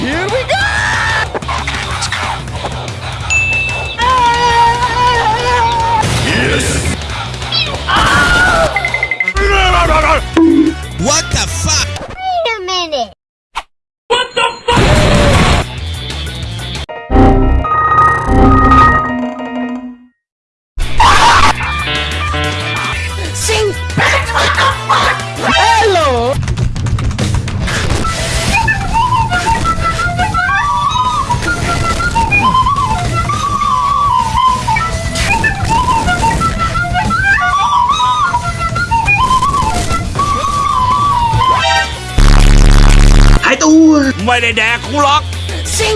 Here we go! Let's go! Yes! What the fuck? Wait a minute. ตัว ไม่ได้แดกกูหรอก สิง